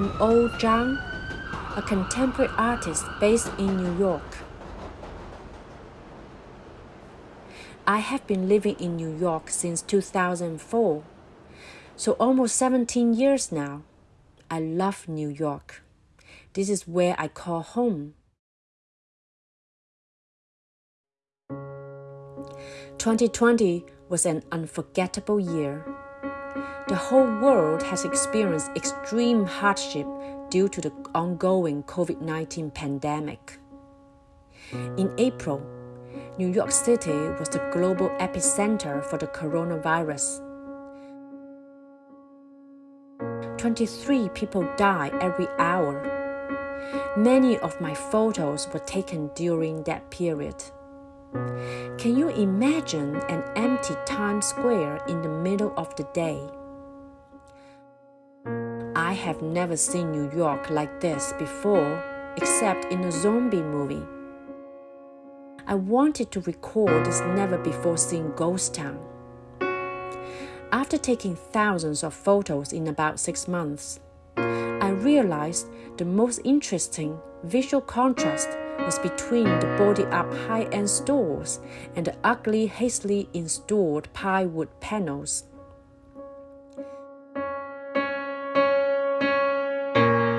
I'm Oh Zhang, a contemporary artist based in New York. I have been living in New York since 2004, so almost 17 years now. I love New York. This is where I call home. 2020 was an unforgettable year. The whole world has experienced extreme hardship due to the ongoing COVID 19 pandemic. In April, New York City was the global epicenter for the coronavirus. 23 people die every hour. Many of my photos were taken during that period. Can you imagine an empty Times Square in the middle of the day? I have never seen New York like this before, except in a zombie movie. I wanted to record this never before seen ghost town. After taking thousands of photos in about six months, I realized the most interesting visual contrast was between the body up high end stores and the ugly, hastily installed plywood panels.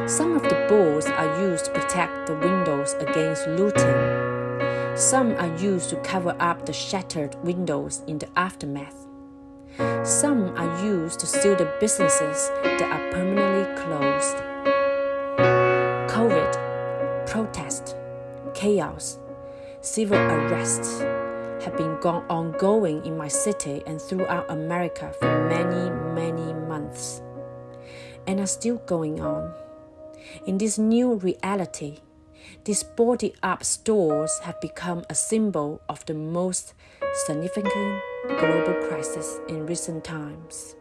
Some of the boards are used to protect the windows against looting. Some are used to cover up the shattered windows in the aftermath. Some are used to seal the businesses that are permanently closed. COVID, protest, chaos, civil arrests have been ongoing in my city and throughout America for many, many months, and are still going on. In this new reality, these boarded up stores have become a symbol of the most significant global crisis in recent times.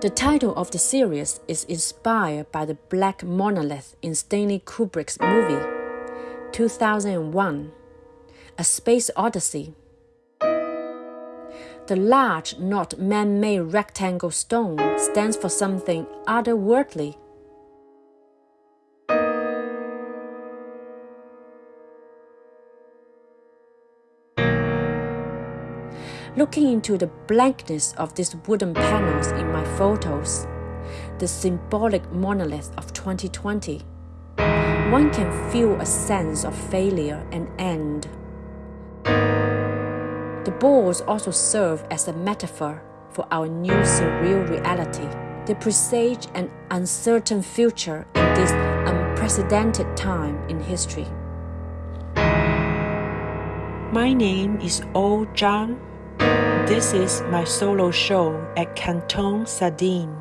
The title of the series is inspired by the black monolith in Stanley Kubrick's movie 2001 A Space Odyssey. The large, not man made rectangle stone stands for something otherworldly. Looking into the blankness of these wooden panels in my photos, the symbolic monolith of 2020, one can feel a sense of failure and end. The boards also serve as a metaphor for our new surreal reality. They presage an uncertain future in this unprecedented time in history. My name is Oh Zhang. This is my solo show at Canton Sardine.